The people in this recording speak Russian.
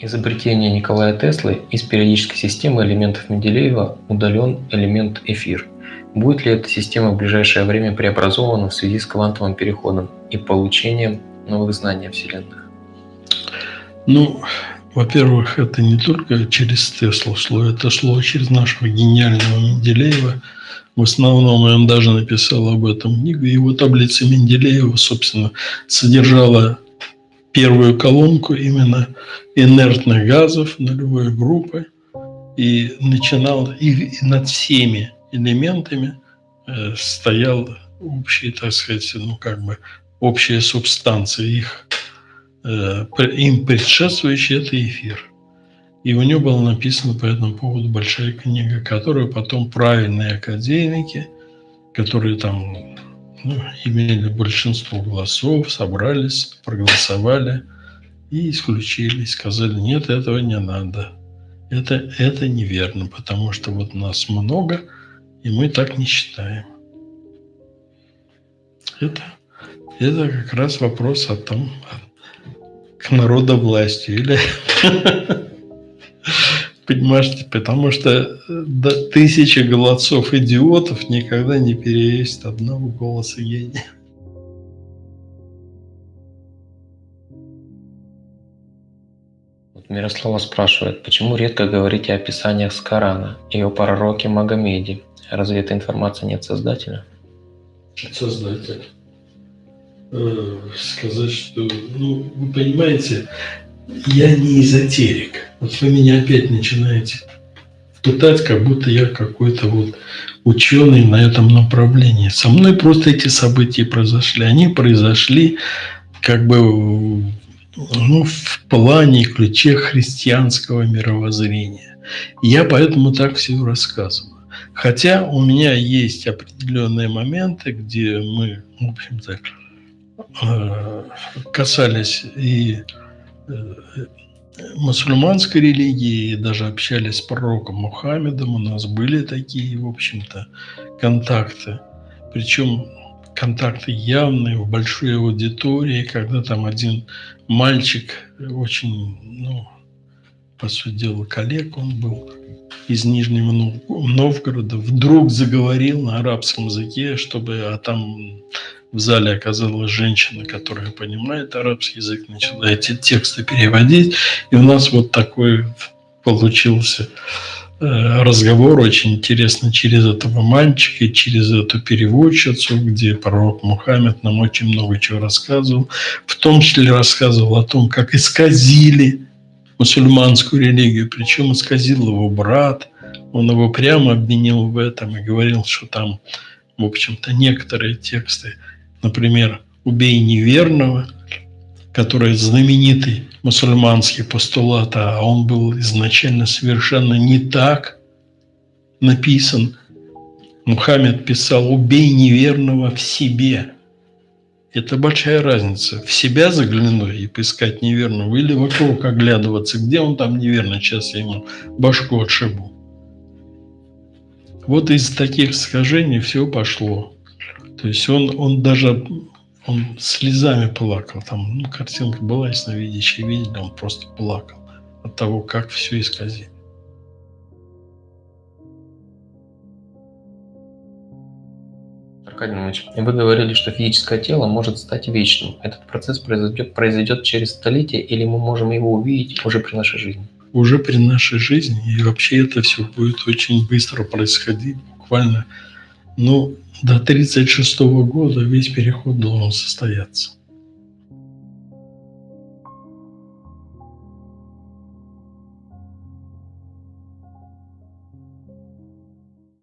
Изобретение Николая Теслы из периодической системы элементов Менделеева удален элемент эфир. Будет ли эта система в ближайшее время преобразована в связи с квантовым переходом и получением новых знаний о Вселенных? Ну, во-первых, это не только через Теслу шло, это шло через нашего гениального Менделеева. В основном он даже написал об этом книгу. Его таблица Менделеева, собственно, содержала первую колонку именно инертных газов нулевой группы и начинал и, над всеми элементами э, стоял общий, так сказать, ну как бы общая субстанция их э, им предшествующий это эфир. И у него была написана по этому поводу большая книга, которую потом правильные академики, которые там ну, имели большинство голосов, собрались, проголосовали и исключили, сказали, нет, этого не надо. Это, это неверно, потому что вот нас много, и мы так не считаем. Это, это как раз вопрос о том, к народовластию или Понимаете, потому что э, да, тысяча голосов идиотов никогда не перевесит одного голоса гения. Мирослава спрашивает, почему редко говорите о писаниях с Корана и о пророке Магомеде? Разве эта информация нет создателя? Создатель. Э, сказать, что, ну, вы понимаете, я не эзотерик. Вот вы меня опять начинаете пытать, как будто я какой-то вот ученый на этом направлении. Со мной просто эти события произошли. Они произошли как бы ну, в плане и ключе христианского мировоззрения. Я поэтому так все рассказываю. Хотя у меня есть определенные моменты, где мы, в общем-то, э, касались и мусульманской религии, даже общались с пророком Мухаммедом, у нас были такие, в общем-то, контакты. Причем контакты явные, в большой аудитории, когда там один мальчик, очень, ну, по сути дела, коллег он был, из Нижнего Новгорода, вдруг заговорил на арабском языке, чтобы, а там в зале оказалась женщина, которая понимает арабский язык, начала эти тексты переводить. И у нас вот такой получился э, разговор очень интересно через этого мальчика, через эту переводчицу, где пророк Мухаммед нам очень много чего рассказывал. В том числе рассказывал о том, как исказили мусульманскую религию, причем исказил его брат. Он его прямо обвинил в этом и говорил, что там, в общем-то, некоторые тексты например, «Убей неверного», который знаменитый мусульманский постулат, а он был изначально совершенно не так написан. Мухаммед писал «убей неверного в себе». Это большая разница. В себя заглянуть и поискать неверного или вокруг оглядываться, где он там неверно, сейчас я ему башку отшибу. Вот из таких искажений все пошло. То есть он, он даже он слезами плакал. Там ну, картинка была, ясновидящие видели, он просто плакал от того, как все исказили. Аркадий Иванович, вы говорили, что физическое тело может стать вечным. Этот процесс произойдет, произойдет через столетие, или мы можем его увидеть уже при нашей жизни? Уже при нашей жизни. И вообще это все будет очень быстро происходить. Буквально, ну, до 1936 года весь переход должен состояться.